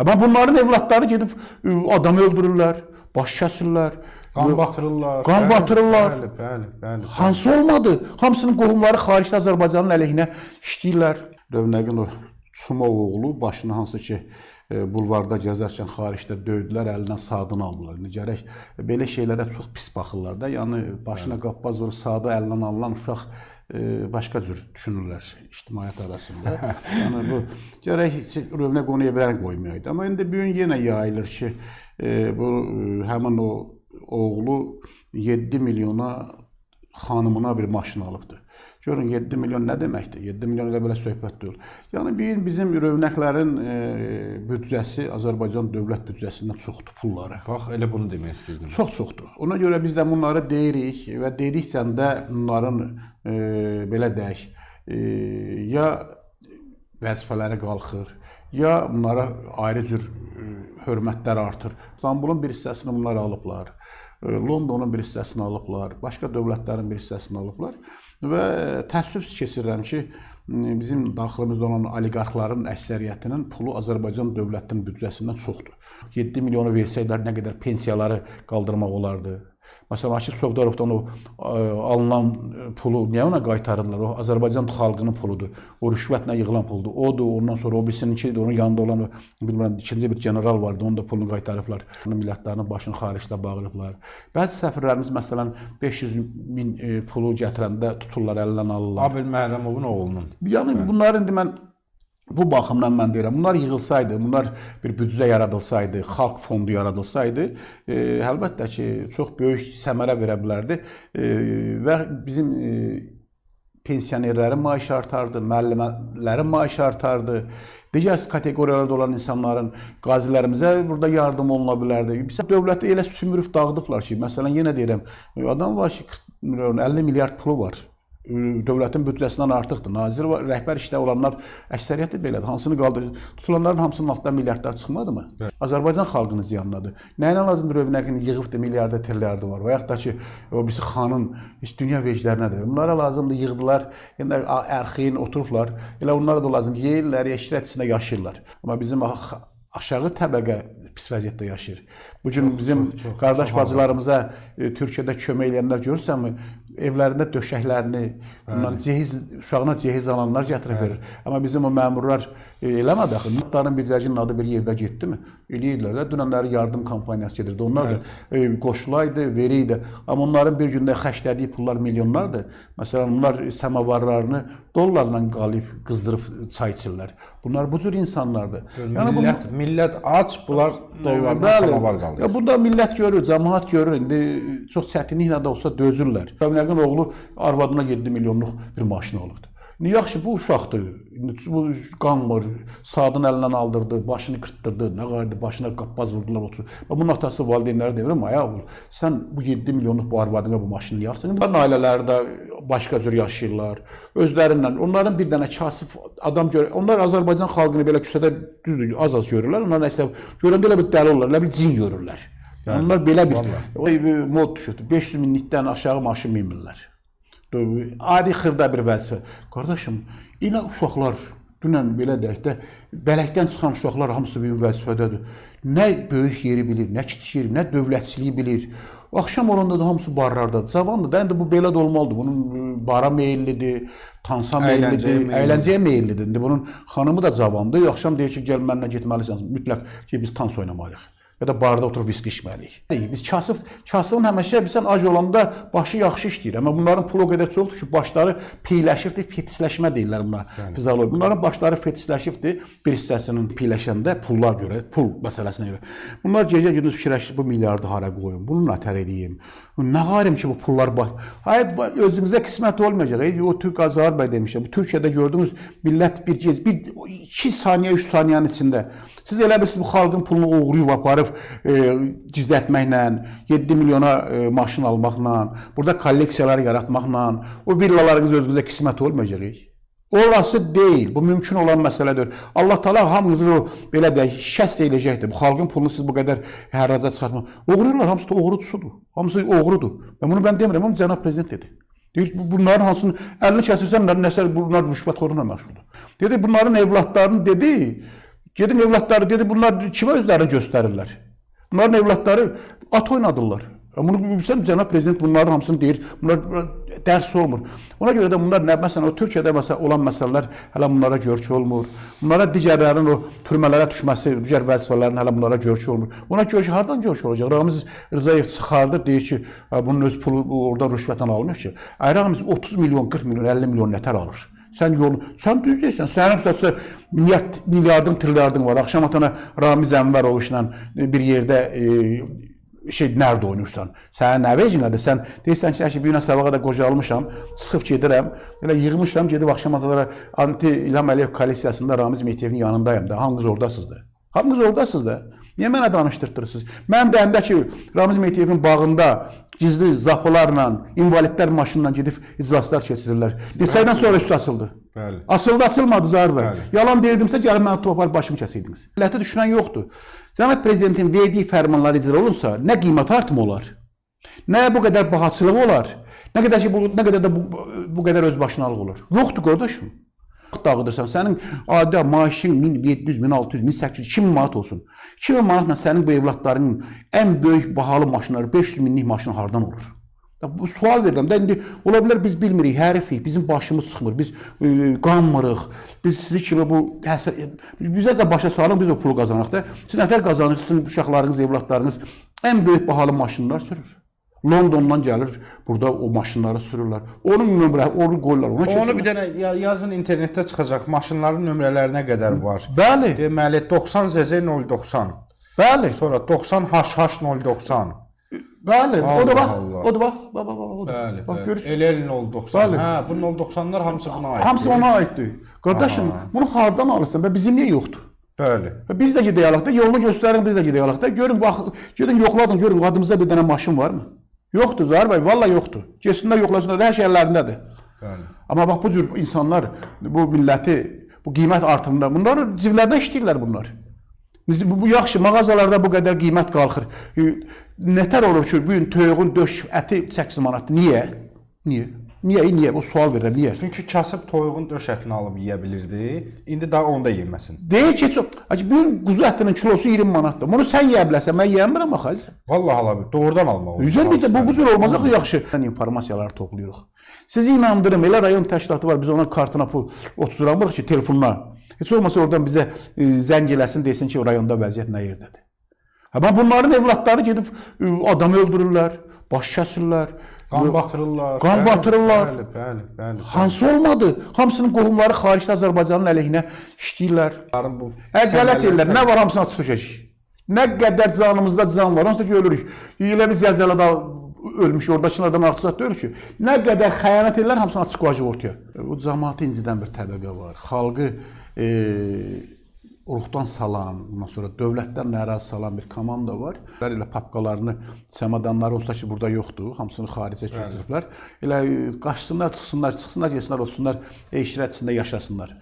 Amma bunların evlatları gedib adam öldürürlər, baş kəsirlər, Qan batırırlar. Qan Bəli, batırırlar. Bəli, bəli, bəli. Hansı olmadı? Hamısının qohumları xaricdə Azərbaycanın əleyhinə işləyirlər. Rövnəqin o Çumov oğlu başını hansı ki e, bulvarda gəzərkən xaricdə döydülər, əlindən saatını aldılar. İndi gərək belə şeylərə çox pis baxırlar da. Yəni başına qappaz vurub saatı əlindən alınan uşaq başqa cür düşünürlər ictimaiyyət arasında. yəni bu gərək Rövnəq onu evlərə qoymayaydı. Amma indi bu gün yenə yayılır ki, e, bu e, həmin o oğlu 7 milyona xanımına bir maşın alıbdı. Görün 7 milyon nə deməkdir? 7 milyon elə belə söhbət deyil. Yəni bir bizim rövnəqlərin e, büdcəsi Azərbaycan dövlət büdcəsindən çoxdur pulları. Bax, elə bunu demək istəyirdim. Çox çoxdur. Ona görə biz də bunları deyirik və dedikcə də bunların e, belə deyək, e, ya vəzifələri qalxır, ya bunlara ayrı cür e, hörmətlər artır. İstanbulun bir hissəsini bunlar alıblar. e, Londonun bir hissəsini alıblar, başqa dövlətlərin bir hissəsini alıblar və təəssüf keçirirəm ki, bizim daxilimizdə olan oliqarxların əksəriyyətinin pulu Azərbaycan dövlətinin büdcəsindən çoxdur. 7 milyonu versəydilər nə qədər pensiyaları qaldırmaq olardı. Məsələn, Akif Çovdarovdan o ə, alınan ə, pulu niyə ona qaytarırlar? O Azərbaycan xalqının puludur. O rüşvətlə yığılan puldur. Odur, ondan sonra o birisininki onun yanında olan bilmirəm ikinci bir general vardı, onun da pulunu qaytarıblar. Millətlərinin başını xaricdə bağlayıblar. Bəzi səfirlərimiz məsələn 500 min e, pulu gətirəndə tuturlar əlindən alırlar. Abel Məhrəmovun oğlunun. Yəni bunlar indi mən bu baxımdan mən deyirəm, bunlar yığılsaydı, bunlar bir büdcə yaradılsaydı, xalq fondu yaradılsaydı, e, əlbəttə ki, çox böyük səmərə verə bilərdi e, və bizim e, pensionerlərin maaşı artardı, müəllimələrin maaşı artardı. Digər kateqoriyalarda olan insanların, qazilərimizə burada yardım oluna bilərdi. Biz dövləti elə sümürüb dağıdıblar ki, məsələn yenə deyirəm, adam var ki, 40 milyon, 50 milyard pulu var dövlətin büdcəsindən artıqdır. Nazir və rəhbər işdə olanlar əksəriyyəti belədir. Hansını qaldırır? Tutulanların hamısının altından milyardlar çıxmadımı? Bəli. Azərbaycan xalqının ziyanınadır. Nəyinə lazımdır Rövnəqin yığıbdı milyarda, trilliardı var və yaxud da ki, o birisi xanın heç dünya veclərinədir. Bunlara lazımdır yığdılar. Yəni ərxin oturublar. Elə onlara da lazım yeyirlər, eşrət içində yaşayırlar. Amma bizim aşağı təbəqə pis vəziyyətdə yaşayır. Bu gün bizim çox, qardaş çox bacılarımıza e, Türkiyədə kömək edənlər görürsənmi? Evlərində döşəklərini, bundan cehiz uşağına cehiz alanlar gətirib verir. Amma bizim o məmurlar e, eləmədi axı. Notların bircəcinin adı bir yerdə getdimi? Eləyirlər də. Dünənləri yardım kampaniyası gedirdi. Onlar da e, qoşulaydı, veriydi. Amma onların bir gündə xərclədiyi pullar milyonlardır. Məsələn, onlar samavarlarını dollarla qalib qızdırıb çay içirlər. Bunlar bu cür insanlardır. Yəni millət, millət aç, bunlar dollardan Bəli. samavar qalır. Ya burada millət görür, cəmaət görür. İndi çox çətinliklə də olsa dözürlər. Rəvnəqin oğlu arvadına 7 milyonluq bir maşın alıbdı. Yaxşı bu uşaqdır. Bu qanmır, saatın əlindən aldırdı, başını qırtdırdı, nə qardı, başına qappaz vurdular otur. Və bunun atası valideynləri deyirəm, ay oğul, sən bu 7 milyonluq bu arvadına bu maşını alırsan? İndi ailələri də başqa cür yaşayırlar. Özlərindən, onların bir dənə kasıb adam gör, onlar Azərbaycan xalqını belə küçədə düzdür, az-az görürlər. Onlar nəsə görəndə elə bir dəli olurlar, elə bir cin görürlər. Yəni onlar belə bir bir mod düşürdü. 500 minlikdən aşağı maşın minmirlər. Adi xırda bir vəzifə. Qardaşım, elə uşaqlar dünən belə deyək də bələkdən çıxan uşaqlar hamısı bir vəzifədədir. Nə böyük yeri bilir, nə kiçik yeri, nə dövlətçiliyi bilir. Axşam olanda da hamısı barlardadır. Cavandır indi bu belə də olmalıdır. Bunun bara meyillidir, tansa meyillidir. əyləncəyə meyillidir. İndi bunun xanımı da cavandır. Axşam deyir ki, gəl mənimlə getməlisən. Mütləq ki, biz tans oynamalıyıq. Ya da barda oturub viski içməliyik. Biz kasıb, kasıbın həmişə bilsən ac olanda başı yaxşı işləyir. Amma bunların pulu o qədər çoxdur ki, başları piyləşibdir, fetisləşmə deyirlər buna. Fizioloji. Bunların başları fetisləşibdir bir hissəsinin piyləşəndə pulla görə, pul məsələsinə görə. Bunlar gecə-gündüz fikirləşir bu milyardı hara qoyum, bunu nətər eləyim. Nə qarim ki bu pullar bax. Hayır bu özümüzə qismət olmayacaq. Ey, O Türk Azər bəy demişəm. Bu Türkiyədə gördüyünüz millət bir gec bir 2 saniyə, 3 saniyənin içində Siz elə bilirsiniz bu xalqın pulunu oğruyub aparıb e, gizlətməklə, 7 milyona e, maşın almaqla, burada kolleksiyalar yaratmaqla o villalarınız özünüzə qismət olmayacaq. Olası deyil. Bu mümkün olan məsələdir. Allah Taala hamınızı belə deyək, şəst eləyəcəkdir. Bu xalqın pulunu siz bu qədər hərraca çıxartmaq. Oğruyurlar, hamısı da oğrucusudur. Hamısı oğrudur. Və bunu mən demirəm, amma cənab prezident dedi. Deyir bu- bunların hansını əlini kəsirsən, nəsə bunlar rüşvətxorluqla məşğuldur. Dedi bunların evlatlarını dedi, Gedin evlatları dedi bunlar kimə özlərini göstərirlər? Bunların evlatları at oynadırlar. Bunu bilirsən cənab prezident bunların hamısını deyir. Bunlar dərs olmur. Ona görə də bunlar nə məsələn o Türkiyədə məsəl olan məsələlər hələ bunlara görkü olmur. Bunlara digərlərinin o türmələrə düşməsi, digər vəzifələrin hələ bunlara görkü olmur. Ona görkü hardan görkü olacaq? Ramiz Rzayev çıxardı deyir ki, "Ha, bunun öz pulu bu oradan rüşvətlə alınmır ki. Ay Ramiz 30 milyon, 40 milyon, 50 milyon nətər alır? Sən yol, sən düz deyirsən. Sənin məsələn milyard, milyardın, trilyardın var. Axşam atana Ramiz Ənvərovla bir yerdə e, şey nərdə oynayırsan. Sənin nə vecinədir? Sən deyirsən ki, əşi bir gün sabağa da qocalmışam, çıxıb gedirəm. Elə yığmışam, gedib axşam atalara anti İlham Əliyev koalisiyasında Ramiz Mehtiyevin yanındayım da. Hamınız oradasınız da. Hamınız oradasınız da. Niyə mənə danışdırtırsınız? Mən deyəndə ki, Ramiz Mehtiyevin bağında gizli zapılarla, invalidlər maşınla gedib iclaslar keçirirlər. Neçə aydan sonra üstü açıldı. Bəli. Açıldı, açılmadı Zahir bəy. Bəli. Yalan deyirdimsə gəlib məni topar başımı kəsirdiniz. Millətə düşünən yoxdur. Cənab prezidentin verdiyi fərmanlar icra olunsa, nə qiymət artımı olar? Nə bu qədər bahaçılıq olar? Nə qədər ki bu nə qədər də bu, bu qədər özbaşınalıq olur? Yoxdur qardaşım. Dağıdırsan, sənin adi maaşın 1700, 1600, 1800, 2000 manat olsun. 2000 manatla sənin bu evlatlarının ən böyük bahalı maşınları 500 minlik maşın hardan olur? Bu sual verirəm də indi ola bilər biz bilmirik, hərifik, bizim başımız çıxmır, biz e, qanmırıq. Biz sizi kimi bu həsr bizə də başa salın, biz o pulu qazanırıq da. Siz nətər qazanırsınız, uşaqlarınız, evlatlarınız ən böyük bahalı maşınlar sürür. Londondan gəlir, burada o maşınları sürürlər. Onun nömrə, onu qoyurlar, ona Onu keçirlər. bir dənə ya- yazın internetdə çıxacaq maşınların nömrələrinə qədər var. Bəli, Deməli 90 ZZ 090. bəli, Sonra 90 HH 090. bəli. O da Allah bax, Allah. o da bax, bax, bax, bax, o da. Bəli, Bax bəli. görürsən. LL 090. Bəli. Hə, bu 090-lar hamısı buna aid. Hamısı ona aiddir. Qardaşım, bunu hardan alırsan və bizim niyə yoxdur? Bəli. Biz də gedək alaq da, yolunu göstərin, biz də gedək alaq da. Görün bax, gedin yoxladın, görün adımızda bir dənə maşın varmı? Yoxdur Zahir bəy, valla yoxdur. Getsinlər yoxlasınlar, hər şey əllərindədir. Bəli. Amma bax bu cür insanlar bu milləti bu qiymət artımında bunlar civlərinə işləyirlər bunlar. Bu, bu yaxşı mağazalarda bu qədər qiymət qalxır. Nətər olur ki, bu gün toyuğun döş əti 8 manatdır. Niyə? Niyə? Niyə? Niyə? O sual verirəm. Niyə? Çünki kasıb toyuğun döş ətini alıb yeyə bilirdi. İndi daha onu da yeməsin. Deyir ki, çox, Hacı, bu gün quzu ətinin kilosu 20 manatdır. Bunu sən yeyə bilərsən, mən yeyəmirəm axı. Vallahi ala doğrudan almaq olur. Üzər bir də bu bu cür olmaz axı yaxşı. İnformasiyaları toplayırıq. Sizi inandırım, elə rayon təşkilatı var, biz ona kartına pul oturamırıq ki, telefonla. Heç olmasa oradan bizə e, zəng eləsin, desin ki, rayonda vəziyyət nə yerdədir. Amma bunların evlatları gedib e, adam öldürürlər, baş kəsirlər. Qan batırırlar. Qan Bəli, batırırlar. Bəli, bəli, bəli. Hansı olmadı? Hamısının qohumları xaricdə Azərbaycanın əleyhinə işləyirlər. Bu Ə, qələt səmərəli ellər. Nə var hamısını açıb tökəcək. Nə qədər canımızda can var, hamısı da ki ölürük. Elə biz Zəlzələdə ölmüş, oradakılardan artıq zət deyil ki. Nə qədər xəyanət ellər hamısını açıb qoyacaq ortaya. Bu cəmaatı incidən bir təbəqə var. Xalqı e, ruhdan salan, ondan sonra dövlətdən narazı salan bir komanda var. Onlar elə papkalarını, çamadanları onsuz da ki burada yoxdur. Hamısını xaricə keçiriblər. Elə qaçsınlar, çıxsınlar, çıxsınlar, getsinlər, otursunlar, eşirət içində yaşasınlar.